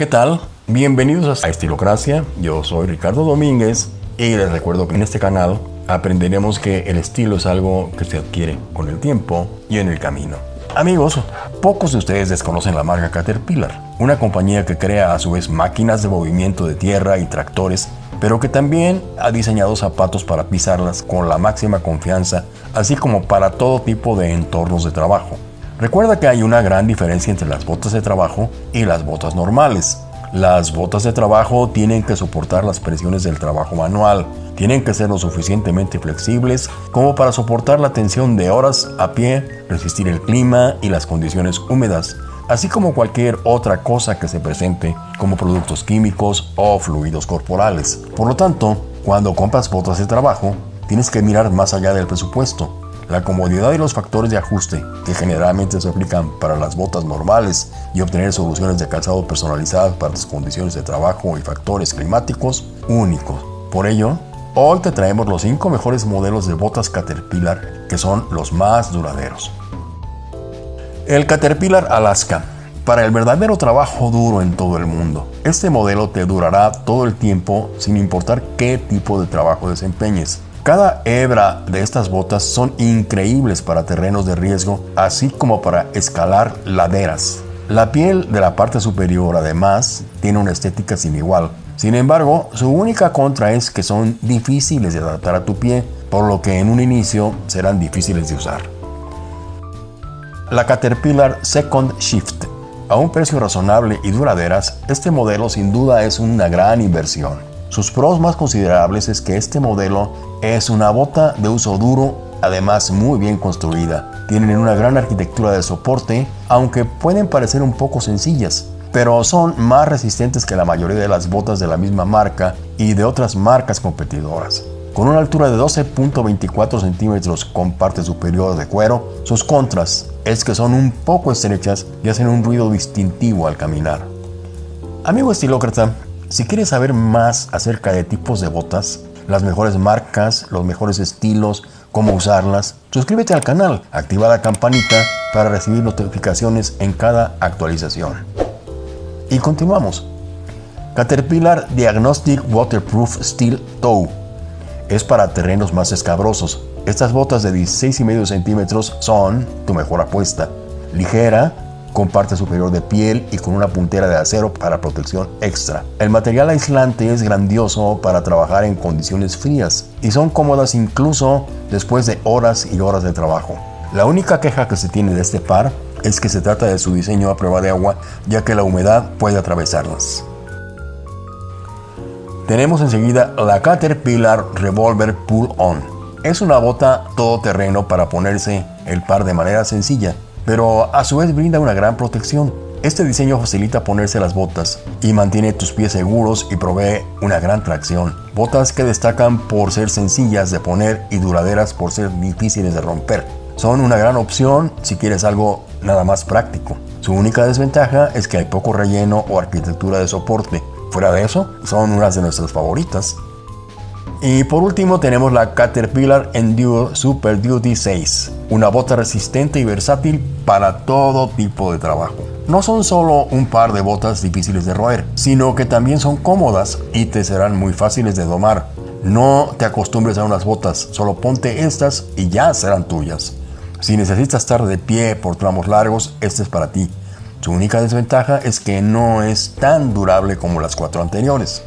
¿Qué tal? Bienvenidos a Estilocracia, yo soy Ricardo Domínguez y les recuerdo que en este canal aprenderemos que el estilo es algo que se adquiere con el tiempo y en el camino. Amigos, pocos de ustedes desconocen la marca Caterpillar, una compañía que crea a su vez máquinas de movimiento de tierra y tractores, pero que también ha diseñado zapatos para pisarlas con la máxima confianza, así como para todo tipo de entornos de trabajo. Recuerda que hay una gran diferencia entre las botas de trabajo y las botas normales. Las botas de trabajo tienen que soportar las presiones del trabajo manual, tienen que ser lo suficientemente flexibles como para soportar la tensión de horas a pie, resistir el clima y las condiciones húmedas, así como cualquier otra cosa que se presente como productos químicos o fluidos corporales. Por lo tanto, cuando compras botas de trabajo, tienes que mirar más allá del presupuesto la comodidad y los factores de ajuste que generalmente se aplican para las botas normales y obtener soluciones de calzado personalizadas para tus condiciones de trabajo y factores climáticos únicos. Por ello, hoy te traemos los 5 mejores modelos de botas Caterpillar que son los más duraderos. El Caterpillar Alaska para el verdadero trabajo duro en todo el mundo. Este modelo te durará todo el tiempo sin importar qué tipo de trabajo desempeñes. Cada hebra de estas botas son increíbles para terrenos de riesgo, así como para escalar laderas. La piel de la parte superior además tiene una estética sin igual. Sin embargo, su única contra es que son difíciles de adaptar a tu pie, por lo que en un inicio serán difíciles de usar. La Caterpillar Second Shift. A un precio razonable y duraderas, este modelo sin duda es una gran inversión. Sus pros más considerables es que este modelo es una bota de uso duro, además muy bien construida. Tienen una gran arquitectura de soporte, aunque pueden parecer un poco sencillas, pero son más resistentes que la mayoría de las botas de la misma marca y de otras marcas competidoras. Con una altura de 12.24 centímetros con parte superior de cuero, sus contras es que son un poco estrechas y hacen un ruido distintivo al caminar. Amigo estilócrata, si quieres saber más acerca de tipos de botas, las mejores marcas, los mejores estilos, cómo usarlas, suscríbete al canal, activa la campanita para recibir notificaciones en cada actualización. Y continuamos. Caterpillar Diagnostic Waterproof Steel Toe. Es para terrenos más escabrosos. Estas botas de 16,5 centímetros son tu mejor apuesta. Ligera, con parte superior de piel y con una puntera de acero para protección extra. El material aislante es grandioso para trabajar en condiciones frías y son cómodas incluso después de horas y horas de trabajo. La única queja que se tiene de este par es que se trata de su diseño a prueba de agua ya que la humedad puede atravesarlas. Tenemos enseguida la Caterpillar Revolver Pull On. Es una bota todoterreno para ponerse el par de manera sencilla pero a su vez brinda una gran protección. Este diseño facilita ponerse las botas y mantiene tus pies seguros y provee una gran tracción. Botas que destacan por ser sencillas de poner y duraderas por ser difíciles de romper. Son una gran opción si quieres algo nada más práctico. Su única desventaja es que hay poco relleno o arquitectura de soporte. Fuera de eso, son unas de nuestras favoritas. Y por último tenemos la Caterpillar Endure Super Duty 6, una bota resistente y versátil para todo tipo de trabajo. No son solo un par de botas difíciles de roer, sino que también son cómodas y te serán muy fáciles de domar. No te acostumbres a unas botas, solo ponte estas y ya serán tuyas. Si necesitas estar de pie por tramos largos, este es para ti. Su única desventaja es que no es tan durable como las cuatro anteriores.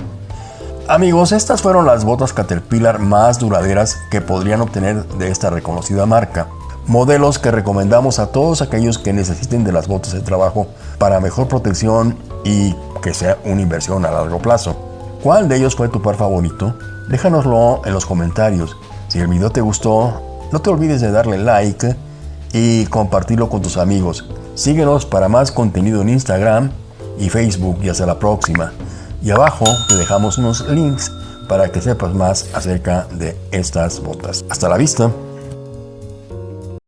Amigos, estas fueron las botas Caterpillar más duraderas que podrían obtener de esta reconocida marca. Modelos que recomendamos a todos aquellos que necesiten de las botas de trabajo para mejor protección y que sea una inversión a largo plazo. ¿Cuál de ellos fue tu par favorito? Déjanoslo en los comentarios. Si el video te gustó, no te olvides de darle like y compartirlo con tus amigos. Síguenos para más contenido en Instagram y Facebook y hasta la próxima y abajo te dejamos unos links para que sepas más acerca de estas botas. Hasta la vista.